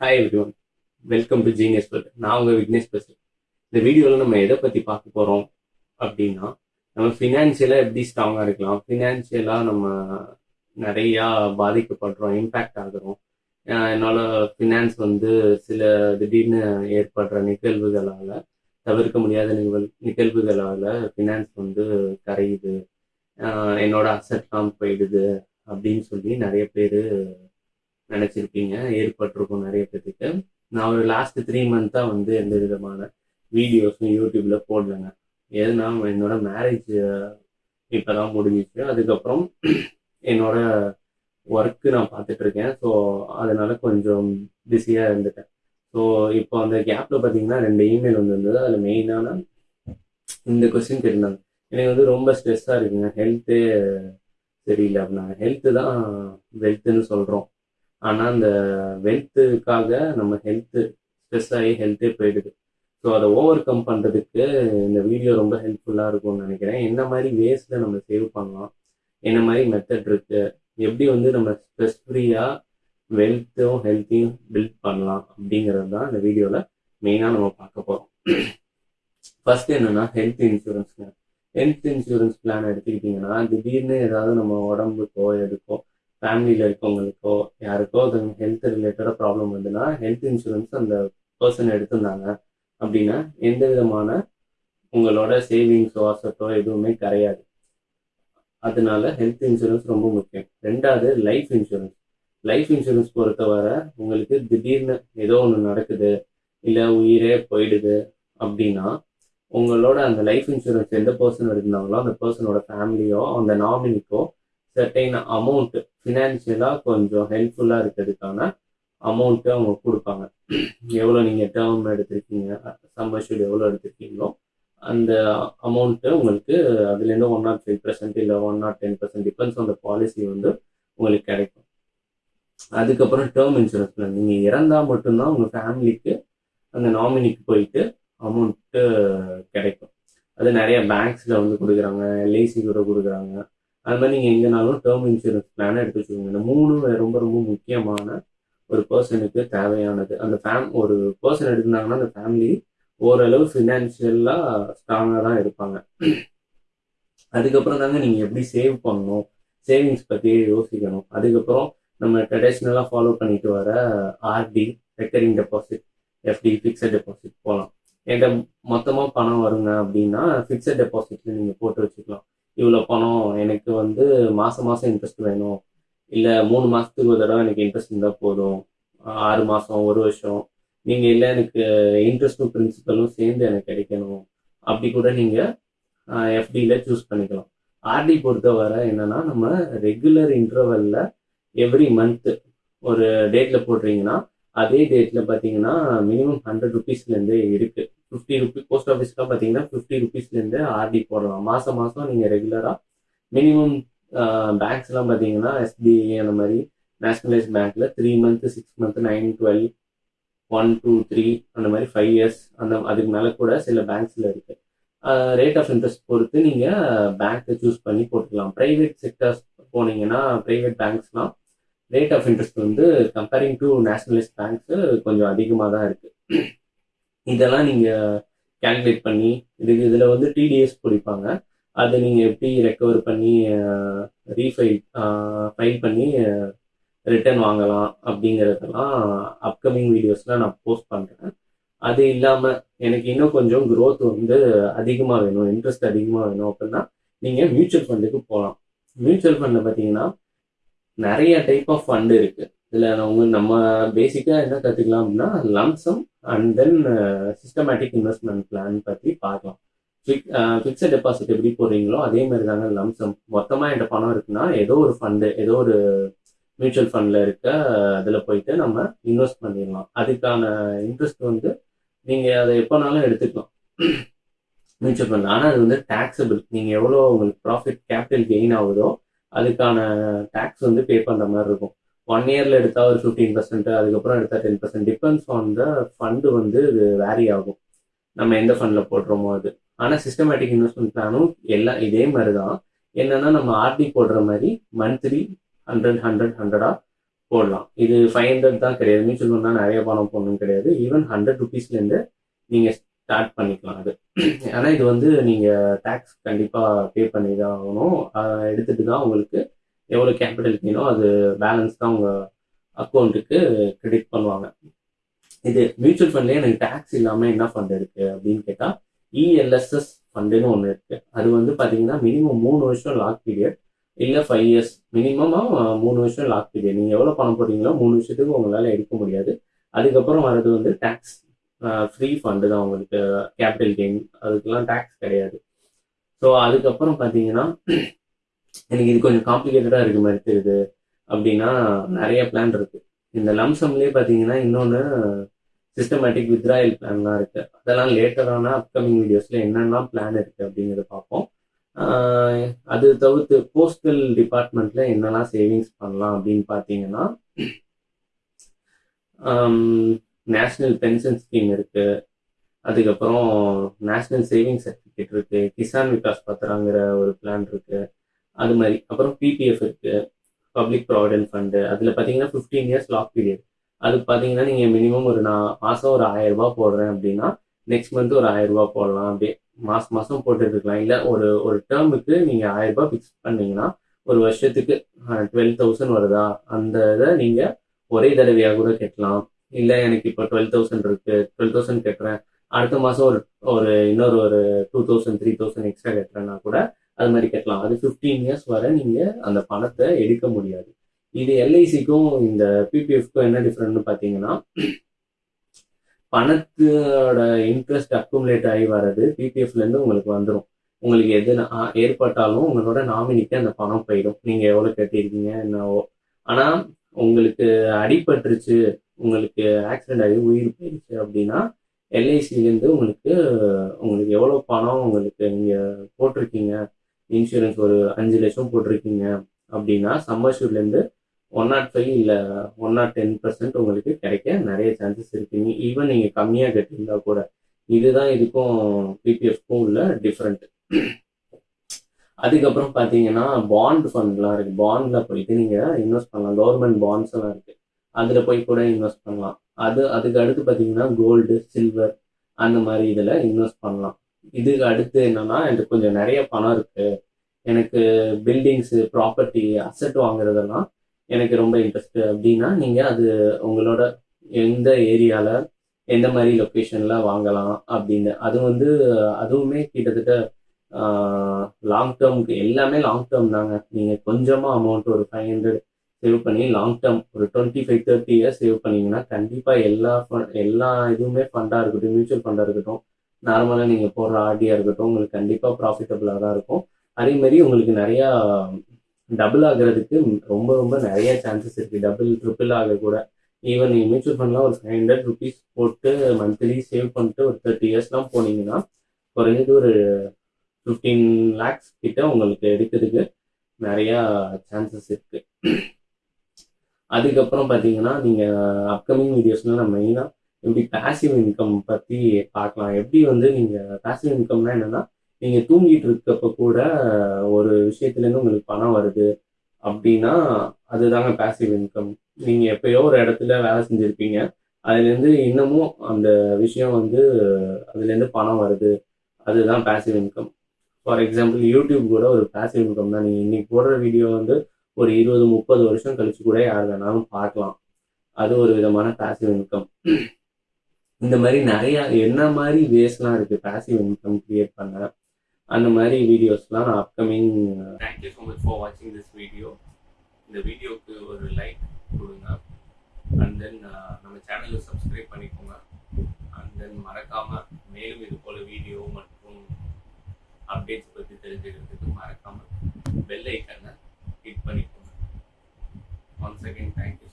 Hi everyone welcome to Genius but நான் உங்கள் விக்னேஷ் பேசுகிறேன் இந்த வீடியோவில் நம்ம எதை பற்றி பார்க்க போகிறோம் அப்படின்னா நம்ம ஃபினான்ஷியலாக எப்படி ஸ்ட்ராங்காக இருக்கலாம்? ஃபினான்ஷியலாக நம்ம நிறையா பாதிக்கப்படுறோம் இம்பேக்ட் ஆகிறோம். என்னால் ஃபினான்ஸ் வந்து சில திடீர்னு ஏற்படுற நிகழ்வுகளால் தவிர்க்க முடியாத நிகழ் நிகழ்வுகளால் ஃபினான்ஸ் வந்து கரையுது. என்னோட அசட்லாம் போயிடுது அப்படின்னு சொல்லி நிறைய பேர் நினச்சிருப்பீங்க ஏற்பட்டிருக்கும் நிறைய பேத்துக்கு. நான் ஒரு லாஸ்ட் த்ரீ மந்த்தாக வந்து எந்த விதமான வீடியோஸும் யூடியூப்ல போடலைங்க. ஏன்னா என்னோட மேரேஜ் இப்போதான் முடிஞ்சிச்சு. அதுக்கப்புறம் என்னோட ஒர்க்கு நான் பார்த்துட்டு இருக்கேன். ஸோ அதனால கொஞ்சம் பிஸியாக இருந்துட்டேன். ஸோ இப்போ அந்த கேப்பில் பார்த்தீங்கன்னா ரெண்டு இமெயில் வந்திருந்தது. அதில் மெயினான இந்த கொஸ்டின் கேட்டிருந்தாங்க. எனக்கு வந்து ரொம்ப ஸ்ட்ரெஸ்ஸாக இருக்குங்க. ஹெல்த்தே சரியில்லை அப்படின்னா ஹெல்த்து தான் வெல்த்துன்னு சொல்கிறோம் ஆனால் அந்த வெல்த்துக்காக நம்ம ஹெல்த்து ஸ்ட்ரெஸ் ஆகி ஹெல்த்தே போயிடுது. ஸோ அதை ஓவர் கம் பண்ணுறதுக்கு இந்த வீடியோ ரொம்ப ஹெல்ப்ஃபுல்லாக இருக்கும்னு நினைக்கிறேன். என்ன மாதிரி வேஸ்ட்டில் நம்ம சேவ் பண்ணலாம்? என்ன மாதிரி மெத்தட் இருக்குது எப்படி வந்து நம்ம ஸ்ட்ரெஸ் ஃப்ரீயாக வெல்த்தும் ஹெல்த்தையும் பில்ட் பண்ணலாம்? அப்படிங்கிறது தான் இந்த வீடியோவில் மெயினாக நம்ம பார்க்க போகிறோம் ஃபர்ஸ்ட் என்னன்னா ஹெல்த் இன்சூரன்ஸ்ங்க ஹெல்த் இன்சூரன்ஸ் பிளான் எடுத்துக்கிட்டிங்கன்னா திடீர்னு ஏதாவது நம்ம உடம்புக்கோ எதுக்கோ ஃபேமிலியில் இருக்கவங்களுக்கோ யாருக்கோ அது ஹெல்த் ரிலேட்டடாக ப்ராப்ளம் வந்துன்னா ஹெல்த் இன்சூரன்ஸ் அந்த பர்சன் எடுத்திருந்தாங்க அப்படின்னா எந்த விதமான உங்களோட சேவிங்ஸோ அசட்டோ எதுவுமே கிடையாது. அதனால ஹெல்த் இன்சூரன்ஸ் ரொம்ப முக்கியம். ரெண்டாவது லைஃப் இன்சூரன்ஸ் லைஃப் இன்சூரன்ஸ் பொறுத்தவரை உங்களுக்கு திடீர்னு ஏதோ ஒன்று நடக்குது இல்லை உயிரே போயிடுது அப்படின்னா உங்களோட அந்த லைஃப் இன்சூரன்ஸ் எந்த பர்சன் எடுத்திருந்தாங்களோ அந்த பர்சனோட ஃபேமிலியோ அந்த நாமினிக்கோ சர்டைன் அமௌண்ட் ஃபினான்ஷியலாக கொஞ்சம் ஹெல்ப்ஃபுல்லாக இருக்கிறதுக்கான அமௌண்ட்டு அவங்க கொடுப்பாங்க. எவ்வளோ நீங்கள் டேர்ம் எடுத்திருக்கீங்க சம்பர்ஷூட் எவ்வளோ எடுத்திருக்கீங்களோ அந்த அமௌண்ட்டு உங்களுக்கு அதுலேருந்து ஒன் நாட் ஃபைவ் பர்சன்ட் இல்லை one naught ten percent depends அந்த பாலிசி வந்து உங்களுக்கு கிடைக்கும். அதுக்கப்புறம் டேர்ம் இன்சூரன்ஸ் பிளான் நீங்கள் இறந்தால் மட்டும்தான் உங்கள் ஃபேமிலிக்கு அந்த நாமினிக்கு போயிட்டு அமௌண்ட்டு கிடைக்கும். அது நிறைய பேங்க்ஸில் வந்து கொடுக்குறாங்க எல்ஐசி கூட கொடுக்குறாங்க. அது மாதிரி நீங்கள் எங்கேனாலும் டேர்ம் இன்சூரன்ஸ் பிளானை எடுத்து வச்சுக்கோங்க. இந்த மூணு ரொம்ப ரொம்ப முக்கியமான ஒரு பர்சனுக்கு தேவையானது. அந்த ஃபேம் ஒரு பர்சன் எடுத்திருந்தாங்கன்னா அந்த ஃபேமிலி ஓரளவு ஃபினான்ஷியலாக ஸ்ட்ராங்காக தான் இருப்பாங்க அதுக்கப்புறம் தாங்க நீங்கள் எப்படி சேவ் பண்ணணும்? சேவிங்ஸ் பற்றி யோசிக்கணும். அதுக்கப்புறம் நம்ம ட்ரெடிஷ்னலாக ஃபாலோ பண்ணிட்டு வர RD recurring deposit FD fixed deposit போகலாம் என்கிட்ட மொத்தமாக பணம் வருங்க அப்படின்னா ஃபிக்ஸட் டெபாசிட்ல நீங்கள் போட்டு வச்சுக்கலாம். இவ்வளோ பணம் எனக்கு வந்து மாதம் மாதம் இன்ட்ரெஸ்ட் வேணும். இல்லை மூணு மாதத்துக்கு ஒரு தடவை எனக்கு இன்ட்ரெஸ்ட் இருந்தால் போதும். ஆறு மாதம் ஒரு வருஷம். நீங்கள் இல்லை எனக்கு இன்ட்ரெஸ்ட்டும் பிரின்சிபலும் சேர்ந்து எனக்கு கிடைக்கணும். அப்படி கூட நீங்கள் எஃப்டியில் சூஸ் பண்ணிக்கலாம். ஆர்டி பொறுத்தவரை என்னென்னா நம்ம ரெகுலர் இன்டர்வலில் எவ்ரி மந்த்து ஒரு டேட்டில் போடுறீங்கன்னா அதே டேட்டில் பார்த்தீங்கன்னா மினிமம் ஹண்ட்ரட் ருபீஸ்லேருந்தே இருக்குது ஃபிஃப்டி ருபீஸ் போஸ்ட் ஆஃபீஸ்லாம் பார்த்தீங்கன்னா ஃபிஃப்டி ருபீஸ்லேருந்து ஆர்டி போடலாம். மாதம் மாதம் நீங்கள் ரெகுலராக மினிமம் பேங்க்ஸ்லாம் பார்த்தீங்கன்னா எஸ்பிஐ அந்த மாதிரி நேஷனலைஸ் பேங்க்ல three month six month nine twelve one two three அந்த மாதிரி ஃபைவ் இயர்ஸ் அந்த அதுக்கு மேலே கூட சில பேங்க்ஸில் இருக்கு. ரேட் ஆஃப் இன்ட்ரெஸ்ட் பொறுத்து நீங்கள் பேங்க்கை சூஸ் பண்ணி போட்டுக்கலாம். ப்ரைவேட் செக்டர்ஸ் போனீங்கன்னா ப்ரைவேட் பேங்க்ஸ்லாம் ரேட் ஆஃப் இன்ட்ரெஸ்ட் வந்து கம்பேரிங் டு நேஷனலைஸ் பேங்க்ஸ் கொஞ்சம் அதிகமாக தான் இருக்குது இதெல்லாம் நீங்கள் கேல்குலேட் பண்ணி இதுக்கு இதில் வந்து டிடிஎஸ் பிடிப்பாங்க. அதை நீங்கள் எப்படி ரெக்கவர் பண்ணி ரீஃபைல் ஃபைல் பண்ணி ரிட்டர்ன் வாங்கலாம் அப்படிங்கிறதெல்லாம் அப்கமிங் வீடியோஸில் நான் போஸ்ட் பண்ணுறேன் அது இல்லாமல் எனக்கு இன்னும் கொஞ்சம் க்ரோத் வந்து அதிகமாக வேணும் இன்ட்ரெஸ்ட் அதிகமாக வேணும் அப்படின்னா நீங்கள் மியூச்சுவல் ஃபண்டுக்கு போகலாம் மியூச்சுவல் ஃபண்டில் பார்த்தீங்கன்னா நிறைய டைப் ஆஃப் ஃபண்டு இருக்குது இதில் அவங்க நம்ம பேசிக்காக என்ன கற்றுக்கலாம் அப்படின்னா lump sum and then systematic investment plan பற்றி பார்க்கலாம். ஃபிக்ஸட் டெபாசிட் uh, எப்படி போடுறீங்களோ அதே மாதிரி தாங்க லம்சம் மொத்தமாக என்கிட்ட பணம் இருக்குன்னா ஏதோ ஒரு ஃபண்டு ஏதோ ஒரு மியூச்சுவல் ஃபண்டில் இருக்க அதில் போயிட்டு நம்ம இன்வெஸ்ட் பண்ணிடலாம். அதுக்கான இன்ட்ரெஸ்ட் வந்து நீங்கள் அதை எப்போனாலும் எடுத்துக்கலாம். மியூச்சுவல் ஃபண்ட் ஆனால் அது வந்து டேக்ஸபிள் நீங்கள் எவ்வளோ உங்களுக்கு ப்ராஃபிட் கேபிட்டல் கெயின் ஆகுதோ அதுக்கான டேக்ஸ் வந்து பே பண்ணுற மாதிரி இருக்கும். ஒன் இயரில் எடுத்தால் ஒரு ஃபிஃப்டீன் பர்சன்ட் அதுக்கப்புறம் எடுத்தால் ten percent depends on the fund வந்து இது வேரி ஆகும். நம்ம எந்த ஃபண்டில் போடுறோமோ அது. ஆனால் சிஸ்டமேட்டிக் இன்வெஸ்ட்மெண்ட் பிளானும் எல்லாம் இதே மாதிரி தான் என்னன்னா நம்ம ஆர்டி போடுற மாதிரி மந்த்லி ஹண்ட்ரட் ஹண்ட்ரட் ஹண்ட்ரடா போடலாம். இது ஃபைவ் ஹண்ட்ரட் தான் கிடையாது. மியூச்சுவல் ஃபண்ட்னா நிறைய பணம் போடணும் கிடையாது. ஈவன் ஹண்ட்ரட் ருபீஸ்லேருந்து நீங்கள் ஸ்டார்ட் பண்ணிக்கலாம் அது. ஆனால் இது வந்து நீங்கள் டேக்ஸ் கண்டிப்பாக பே பண்ணி தான் ஆகணும். அதை எடுத்துட்டு தான் உங்களுக்கு எவ்வளோ கேபிட்டல் வேணும் அது பேலன்ஸ் தான் உங்கள் அக்கௌண்ட்டுக்கு கிரெடிட் பண்ணுவாங்க. இது மியூச்சுவல் ஃபண்ட்லேயே எனக்கு டேக்ஸ் இல்லாமல் என்ன ஃபண்ட் இருக்குது அப்படின்னு கேட்டால் இஎல்எஸ்எஸ் ஃபண்டுன்னு ஒன்று இருக்குது அது வந்து பார்த்தீங்கன்னா மினிமம் மூணு வருஷம் லாக் பீரியட் இல்லை ஃபைவ் இயர்ஸ் மினிமமாக மூணு வருஷம் லாக் பீரியட் நீங்கள் எவ்வளோ பணம் போடுறீங்களோ மூணு வருஷத்துக்கு உங்களால் எடுக்க முடியாது. அதுக்கப்புறம் வர்றது வந்து டேக்ஸ் ஃப்ரீ ஃபண்டு தான் உங்களுக்கு கேபிட்டல் கெயின் அதுக்கெல்லாம் டேக்ஸ் கிடையாது. ஸோ அதுக்கப்புறம் பார்த்தீங்கன்னா எனக்கு இது கொஞ்சம் காம்ப்ளிகேட்டடாக இருக்க மாதிரி தெரியுது அப்படின்னா நிறைய பிளான் இருக்கு. இந்த லம்சம்லேயே பார்த்தீங்கன்னா இன்னொன்று சிஸ்டமேட்டிக் வித்ராயல் பிளான்லாம் இருக்கு. அதெல்லாம் லேட்டரான அப்கமிங் வீடியோஸில் என்னெல்லாம் பிளான் இருக்கு அப்படிங்கிறத பார்ப்போம். அது தவிர்த்து போஸ்டல் டிபார்ட்மெண்ட்ல என்னெல்லாம் சேவிங்ஸ் பண்ணலாம் அப்படின்னு பார்த்தீங்கன்னா நேஷ்னல் பென்ஷன் ஸ்கீம் இருக்கு. அதுக்கப்புறம் நேஷ்னல் சேவிங் சர்டிஃபிகேட் இருக்கு. கிசான் விகாஸ் பத்திராங்கிற ஒரு பிளான் இருக்கு. அது மாதிரி. அப்புறம் பிபிஎஃப் இருக்கு. பப்ளிக் ப்ராவிடென்ட் ஃபண்டு அதில் பார்த்தீங்கன்னா ஃபிஃப்டீன் இயர்ஸ் லாக் பீரியட் அது பார்த்தீங்கன்னா நீங்கள் மினிமம் ஒரு நான் மாதம் ஒரு ஆயிரம் ரூபாய் போடுறேன் அப்படின்னா நெக்ஸ்ட் மந்த் ஒரு ஆயிரம் ரூபாய் போடலாம். அப்படியே மாதம் மாதம் போட்டுட்டு இருக்கலாம். இல்லை ஒரு ஒரு டேர்முக்கு நீங்கள் ஆயிரம் ரூபாய் ஃபிக்ஸ் பண்ணீங்கன்னா ஒரு வருஷத்துக்கு டுவெல் தௌசண்ட் வருதா? அந்த இதை நீங்கள் ஒரே தடவையாக கூட கட்டலாம். இல்லை எனக்கு இப்போ டுவெல் தௌசண்ட் இருக்கு. டுவெல் தௌசண்ட் கட்டுறேன். அடுத்த மாதம் ஒரு ஒரு இன்னொரு ஒரு two thousand three thousand extra கட்டுறேன்னா கூட அது மாதிரி கட்டலாம். அது ஃபிஃப்டீன் இயர்ஸ் வரை நீங்கள் அந்த பணத்தை எடுக்க முடியாது. இது எல்ஐசிக்கும் இந்த பிபிஎஃப்க்கும் என்ன டிஃப்ரெண்ட்னு பார்த்தீங்கன்னா பணத்தோட இன்ட்ரெஸ்ட் அக்குமுலேட் ஆகி வர்றது பிபிஎஃப்லேருந்து உங்களுக்கு வந்துடும் உங்களுக்கு எது ஏற்பட்டாலும் உங்களோட நாமினிக்கு அந்த பணம் போயிடும். நீங்கள் எவ்வளோ கட்டியிருக்கீங்க என்னவோ. ஆனால் உங்களுக்கு அடிபட்டுருச்சு உங்களுக்கு ஆக்சிடென்ட் ஆகி உயிர் போயிடுச்சு அப்படின்னா எல்ஐசிலேருந்து உங்களுக்கு உங்களுக்கு எவ்வளோ பணம் உங்களுக்கு நீங்கள் போட்டிருக்கீங்க? இன்சூரன்ஸ் ஒரு அஞ்சு லட்சம் போட்டிருக்கீங்க அப்படின்னா சம்மர்ஷூர்லேருந்து ஒன் நாட் ஃபைவ் இல்லை ஒன் நாட் டென் பர்சன்ட் உங்களுக்கு கிடைக்க நிறைய சான்சஸ் இருக்குங்க ஈவன் நீங்கள் கம்மியாக கட்டியிருந்தா கூட இதுதான் இதுக்கும் பிபிஎஃப்க்கும் உள்ள டிஃப்ரெண்ட் அதுக்கப்புறம் பார்த்தீங்கன்னா பாண்ட் ஃபண்ட்லாம் இருக்குது பாண்டில் போயிட்டு நீங்கள் இன்வெஸ்ட் பண்ணலாம். கவர்மெண்ட் பாண்ட்ஸ் எல்லாம் இருக்குது அதில் போய் கூட இன்வெஸ்ட் பண்ணலாம். அது அதுக்கு அடுத்து பார்த்தீங்கன்னா கோல்டு சில்வர் அந்த மாதிரி இதில் இன்வெஸ்ட் பண்ணலாம். இதுக்கு அடுத்து என்னன்னா எனக்கு கொஞ்சம் நிறைய பணம் இருக்கு. எனக்கு பில்டிங்ஸு ப்ராப்பர்ட்டி அசெட் வாங்குறதெல்லாம் எனக்கு ரொம்ப இன்ட்ரெஸ்ட் அப்படின்னா நீங்கள் அது உங்களோட எந்த ஏரியாவில் எந்த மாதிரி லொக்கேஷனில் வாங்கலாம் அப்படின்னு. அது வந்து அதுவுமே கிட்டத்தட்ட லாங் டேர்முக்கு எல்லாமே லாங் டேர்ம் தாங்க. நீங்கள் கொஞ்சமாக அமௌண்ட் ஒரு ஃபைவ் ஹண்ட்ரட் சேவ் பண்ணி லாங் டேர்ம் ஒரு twenty five thirty years save பண்ணீங்கன்னா கண்டிப்பாக எல்லா எல்லா இதுவுமே ஃபண்டாக இருக்கட்டும் மியூச்சுவல் ஃபண்டாக இருக்கட்டும் நார்மலாக நீங்கள் போடுற ஆர்டியாக இருக்கட்டும் உங்களுக்கு கண்டிப்பாக ப்ராஃபிட்டபுளாக தான் இருக்கும். அதே மாதிரி உங்களுக்கு நிறையா டபுள் ஆகுறதுக்கு ரொம்ப ரொம்ப நிறைய சான்சஸ் இருக்குது டபுள் ட்ரிபிள் ஆக கூட. ஈவன் நீங்கள் மியூச்சுவல் ஃபண்ட்லாம் ஒரு ஃபைவ் ஹண்ட்ரட் ருபீஸ் போட்டு மந்த்லி சேவ் பண்ணிட்டு ஒரு தேர்ட்டி இயர்ஸ்லாம் போனீங்கன்னா குறைஞ்சது ஒரு ஃபிஃப்டீன் லேக்ஸ் கிட்ட உங்களுக்கு எடுக்கிறதுக்கு நிறையா சான்சஸ் இருக்குது அதுக்கப்புறம் பார்த்தீங்கன்னா நீங்கள் அப்கமிங் வீடியோஸ்ல நான் மெயினாக எப்படி பேசிவ் இன்கம் பற்றி பார்க்கலாம். எப்படி வந்து நீங்கள் பேசிவ் இன்கம்னா என்னென்னா நீங்கள் தூங்கிட்டு இருக்கப்ப கூட ஒரு விஷயத்துலேருந்து உங்களுக்கு பணம் வருது அப்படின்னா அதுதாங்க பேசிவ் இன்கம் நீங்கள் எப்பயோ ஒரு இடத்துல வேலை செஞ்சுருப்பீங்க. அதுலேருந்து இன்னமும் அந்த விஷயம் வந்து அதுலேருந்து பணம் வருது. அதுதான் passive income for example YouTube கூட ஒரு பேசிவ் இன்கம் தான். நீங்கள் இன்னைக்கு போடுற வீடியோ வந்து ஒரு இருபது முப்பது வருஷம் கழிச்சு கூட யார் வேணாலும் பார்க்கலாம். அது ஒரு விதமான பேசிவ் இன்கம் இந்த மாதிரி நிறைய என்ன மாதிரி வேஸ்லாம் இருக்கு பேசிவ் இன்கம் கிரியேட் பண்ண? அந்த மாதிரி வீடியோஸ்லாம் நான் upcoming thank you so much for வாட்சிங் திஸ் வீடியோ இந்த வீடியோக்கு ஒரு லைக் கொடுங்க. அண்ட் தென் uh, நம்ம சேனலை சப்ஸ்கிரைப் பண்ணிக்கோங்க. அண்ட் தென் மறக்காம மேலும் இது போல வீடியோ மற்றும் அப்டேட்ஸ் பற்றி தெரிஞ்சுக்கிறதுக்கு மறக்காம பெல் ஐக்கனை second time